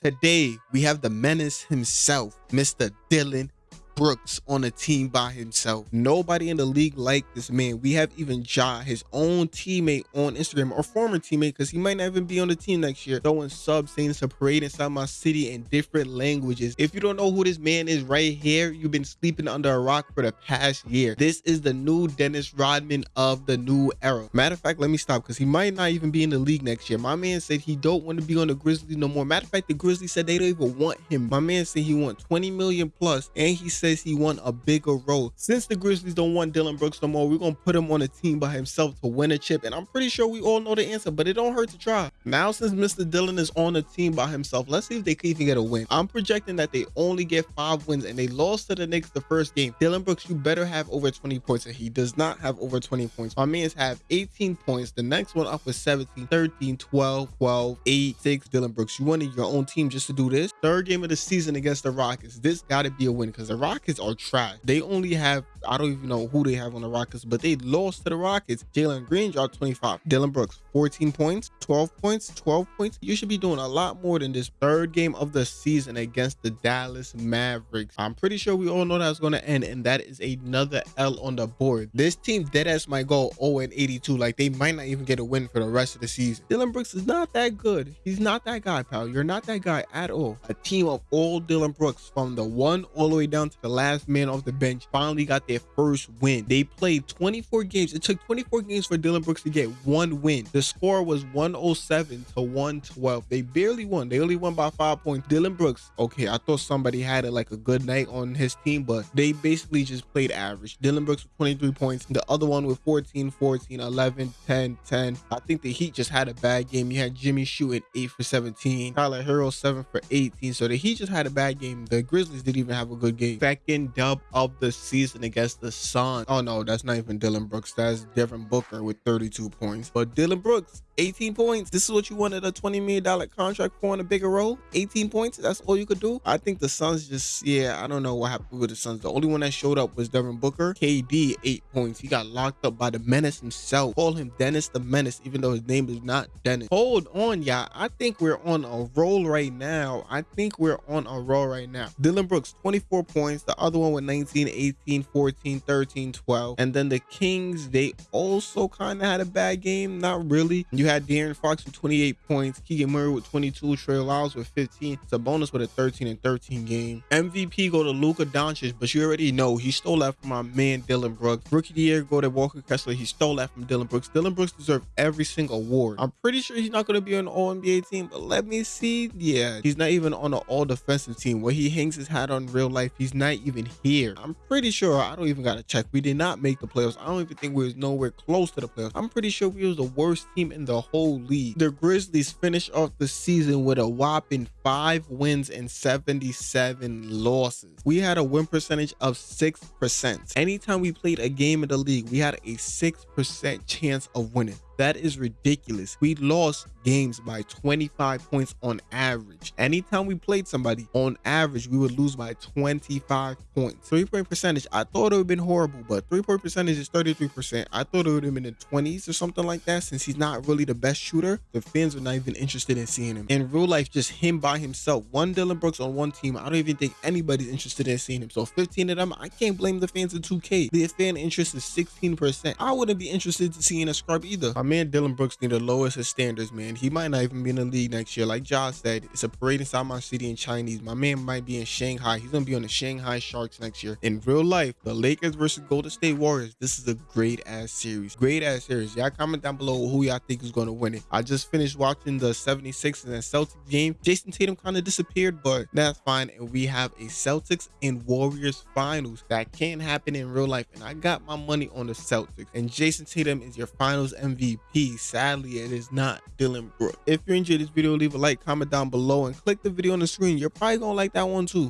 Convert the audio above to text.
Today, we have the menace himself, Mr. Dillon Brooks on a team by himself. Nobody in the league like this man. We have even Ja, his own teammate on Instagram or former teammate, because he might not even be on the team next year, throwing subs saying it's a parade inside my city in different languages. If you don't know who this man is right here, you've been sleeping under a rock for the past year. This is the new Dennis Rodman of the new era. Matter of fact, let me stop because he might not even be in the league next year. My man said he don't want to be on the Grizzlies no more. Matter of fact, the Grizzlies said they don't even want him. My man said he want 20 million plus and he said says he want a bigger role. Since the Grizzlies don't want Dillon Brooks no more, we're gonna put him on a team by himself to win a chip. And I'm pretty sure we all know the answer, but it don't hurt to try. Now, since Mr. Dillon is on a team by himself, let's see if they can even get a win. I'm projecting that they only get five wins and they lost to the Knicks the first game. Dillon Brooks, you better have over 20 points, and he does not have over 20 points. My man's have 18 points. The next one up was 17, 13, 12, 12, 8, 6. Dillon Brooks, you wanted your own team just to do this. Third game of the season against the Rockets. This got to be a win because the Rockets are trash. They only have, I don't even know who they have on the Rockets, but they lost to the Rockets. Jalen Green dropped 25. Dillon Brooks, 14 points, 12 points, 12 points. You should be doing a lot more than this third game of the season against the Dallas Mavericks. I'm pretty sure we all know that's going to end, and that is another L on the board. This team deadass might go 0 and 82. Like they might not even get a win for the rest of the season. Dillon Brooks is not that good. He's not that guy, pal. You're not that guy at all. A team of all Dillon Brooks from the one all the way down to the last man off the bench finally got their first win. They played 24 games. It took 24 games for Dillon Brooks to get one win. The score was 107 to 112. They barely won. They only won by five points. Dillon Brooks, okay, I thought somebody had it like a good night on his team, but they basically just played average. Dillon Brooks with 23 points. The other one with 14, 14, 11, 10, 10. I think the Heat just had a bad game. You had Jimmy shooting 8 for 17. Tyler Herro 7 for 18. So the Heat just had a bad game. The Grizzlies didn't even have a good game. Second dub of the season against the Suns. Oh no, that's not even Dillon Brooks. That's Devin Booker with 32 points. But Dillon Brooks 18 points. This is what you wanted a $20 million contract for in a bigger role. 18 points. That's all you could do. I think the Suns just, yeah, I don't know what happened with the Suns. The only one that showed up was Devin Booker. KD, eight points. He got locked up by the menace himself. Call him Dennis the Menace, even though his name is not Dennis. Hold on, y'all. I think we're on a roll right now. I think we're on a roll right now. Dillon Brooks, 24 points. The other one with 19, 18, 14, 13, 12. And then the Kings, they also kind of had a bad game. Not really. You had De'Aaron Fox with 28 points, Keegan Murray with 22, Trey Lyles with 15, Sabonis with a 13 and 13 game. MVP go to Luka Doncic, but you already know he stole that from my man Dillon Brooks. Rookie of the year go to Walker Kessler. He stole that from Dillon Brooks. Dillon Brooks deserves every single award. I'm pretty sure he's not going to be on the All NBA team, but let me see. Yeah, he's not even on the All Defensive team where he hangs his hat on real life. He's not even here. I'm pretty sure. I don't even got to check. We did not make the playoffs. I don't even think we was nowhere close to the playoffs. I'm pretty sure we was the worst team in the whole league. The Grizzlies finished off the season with a whopping five wins and 77 losses. We had a win percentage of 6%. Anytime we played a game in the league, we had a 6% chance of winning. That is ridiculous. We lost games by 25 points on average. Anytime we played somebody, on average, we would lose by 25 points. Three point percentage, I thought it would have been horrible, but three point percentage is 33%. I thought it would have been in the 20s or something like that since he's not really the best shooter. The fans are not even interested in seeing him. In real life, just him by himself, one Dillon Brooks on one team, I don't even think anybody's interested in seeing him. So 15 of them, I can't blame the fans of 2K. The fan interest is 16%. I wouldn't be interested in seeing a scrub either. My man Dillon Brooks need to lower his standards, man. He might not even be in the league next year. Like Josh said, it's a parade inside my city in Chinese. My man might be in Shanghai. He's gonna be on the Shanghai Sharks next year. In real life, the Lakers versus Golden State Warriors. This is a great ass series. Great ass series. Y'all comment down below who y'all think is gonna win it. I just finished watching the 76ers and Celtics game. Jayson Tatum kind of disappeared, but that's fine. And we have a Celtics and Warriors finals that can happen in real life. And I got my money on the Celtics. And Jayson Tatum is your finals MVP. Sadly, it is not Dillon Brooks. If you enjoyed this video, leave a like, comment down below, and click the video on the screen. You're probably gonna like that one too.